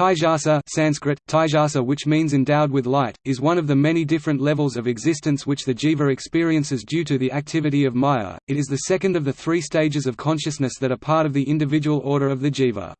Taijasa Sanskrit, Taijasa which means endowed with light, is one of the many different levels of existence which the jiva experiences due to the activity of maya. It is the second of the three stages of consciousness that are part of the individual order of the jiva.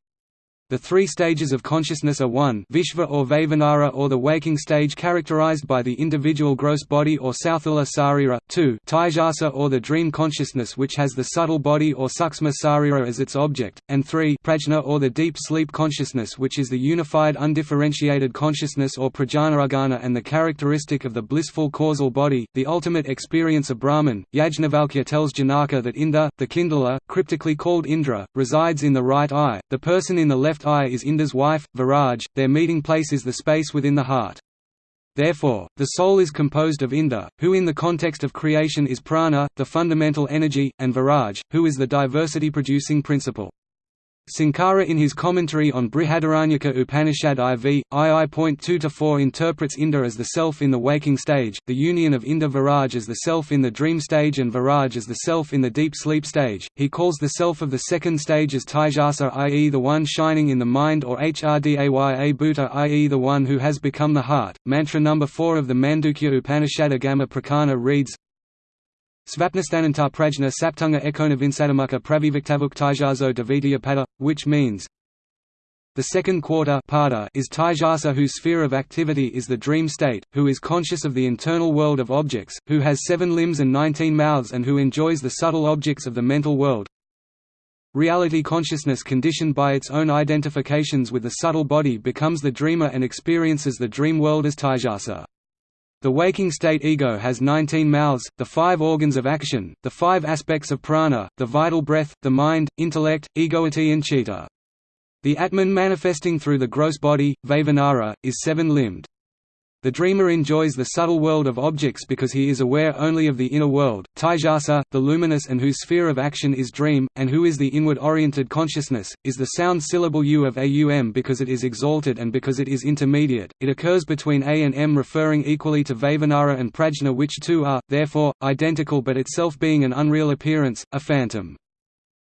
The three stages of consciousness are 1 Vishva or Vaishvanara or the waking stage characterized by the individual gross body or Sauthala Sarira, 2 Taijasa or the dream consciousness which has the subtle body or Suksma Sarira as its object, and 3 Prajna or the deep sleep consciousness which is the unified undifferentiated consciousness or Prajnanaghana and the characteristic of the blissful causal body, the ultimate experience of Brahman. Yajnavalkya tells Janaka that Indha, the kindler, cryptically called Indra, resides in the right eye, the person in the left eye is Indra's wife, Viraj, their meeting place is the space within the heart. Therefore, the soul is composed of Indra, who in the context of creation is prana, the fundamental energy, and Viraj, who is the diversity-producing principle. Sankara in his commentary on Brihadaranyaka Upanishad IV, II.2-4 interprets Indra as the self in the waking stage, the union of Indra Viraj as the self in the dream stage and Viraj as the self in the deep sleep stage. He calls the self of the second stage as Taijasa i.e. the one shining in the mind or Hrdaya Bhuta i.e. the one who has become the heart. Mantra number 4 of the Mandukya Upanishad Agama Prakarana reads Svapnasthananta prajna saptunga ekonavinsadamukha praviviktavuk taijaso devitya pada, which means the second quarter is Taijasa whose sphere of activity is the dream state, who is conscious of the internal world of objects, who has seven limbs and nineteen mouths and who enjoys the subtle objects of the mental world. Reality consciousness conditioned by its own identifications with the subtle body becomes the dreamer and experiences the dream world as Taijasa. The waking state ego has 19 mouths, the five organs of action, the five aspects of prana, the vital breath, the mind, intellect, egoity and chitta. The Atman manifesting through the gross body, Vaishvanara, is seven-limbed. The dreamer enjoys the subtle world of objects because he is aware only of the inner world, Taijasa, the luminous and whose sphere of action is dream, and who is the inward-oriented consciousness, is the sound syllable U of Aum because it is exalted and because it is intermediate. It occurs between A and M referring equally to Vaishvanara and Prajna which two are, therefore, identical but itself being an unreal appearance, a phantom.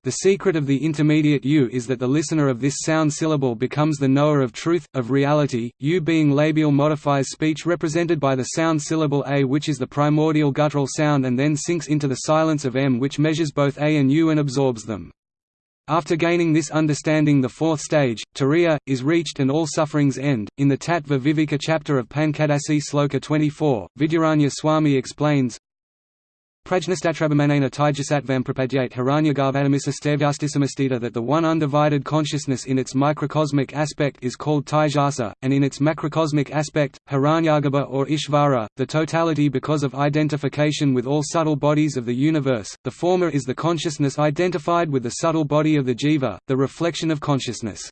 The secret of the intermediate U is that the listener of this sound syllable becomes the knower of truth, of reality, U being labial modifies speech represented by the sound syllable A which is the primordial guttural sound and then sinks into the silence of M which measures both A and U and absorbs them. After gaining this understanding the fourth stage, Turiya, is reached and all sufferings end. In the Tattva Viveka chapter of Panchadasi Sloka 24, Vidyaranya Swami explains, Prajnastatrabamanena Taijasatvam prapadyate hiranyagarbhadamisastevyastisamastita that the one undivided consciousness in its microcosmic aspect is called Taijasa, and in its macrocosmic aspect, Hiranyagarbha or Ishvara, the totality because of identification with all subtle bodies of the universe, the former is the consciousness identified with the subtle body of the jiva, the reflection of consciousness.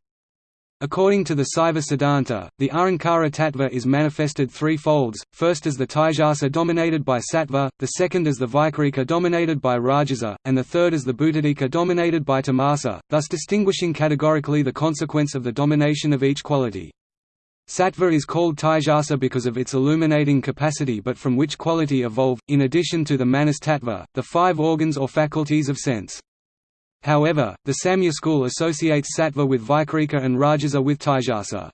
According to the Saiva Siddhanta, the Ahankara tattva is manifested three folds, first as the Taijasa dominated by Sattva, the second as the Vaikarika dominated by Rajasa, and the third as the Bhuttadika dominated by Tamasa, thus distinguishing categorically the consequence of the domination of each quality. Sattva is called Taijasa because of its illuminating capacity but from which quality evolve, in addition to the Manas tattva, the five organs or faculties of sense. However, the Samkhya school associates sattva with Vaikarika and Rajasa with Taijasa.